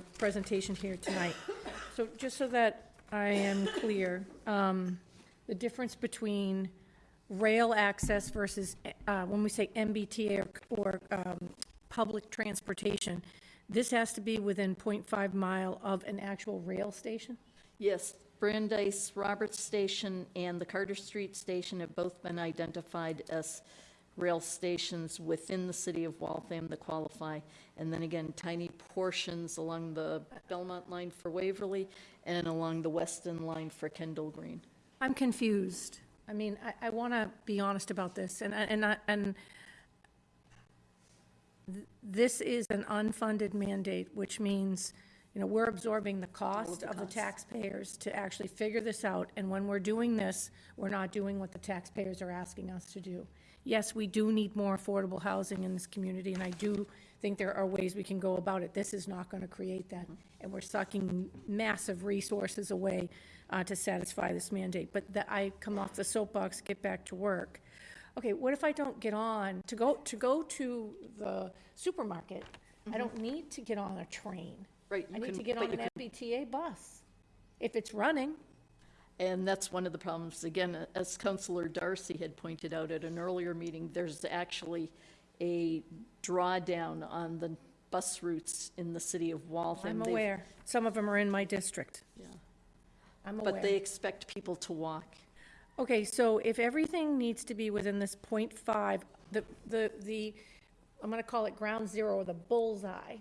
presentation here tonight. So just so that I am clear, um, the difference between rail access versus, uh, when we say MBTA or, or um, public transportation, this has to be within .5 mile of an actual rail station? Yes, Brandeis, Roberts Station, and the Carter Street Station have both been identified as rail stations within the city of Waltham that qualify. And then again, tiny portions along the Belmont line for Waverley and along the Weston line for Kendal Green. I'm confused. I mean, I, I want to be honest about this, and, and, I- and th- this is an unfunded mandate, which means, you know, we're absorbing the cost the of the taxpayers to actually figure this out, and when we're doing this, we're not doing what the taxpayers are asking us to do. Yes, we do need more affordable housing in this community, and I do think there are ways we can go about it. This is not going to create that, and we're sucking massive resources away uh, to satisfy this mandate. But that, I come off the soapbox, get back to work. Okay, what if I don't get on, to go, to go to the supermarket, I don't need to get on a train. Right, I need can- to get but on you an MBTA bus, if it's running. And that's one of the problems. Again, as Councilor Darcy had pointed out at an earlier meeting, there's actually a drawdown on the bus routes in the city of Waltham. I'm They've- aware. Some of them are in my district. Yeah. I'm aware. But they expect people to walk. Okay, so if everything needs to be within this point five, the, the, the, I'm gonna call it ground zero, or the bullseye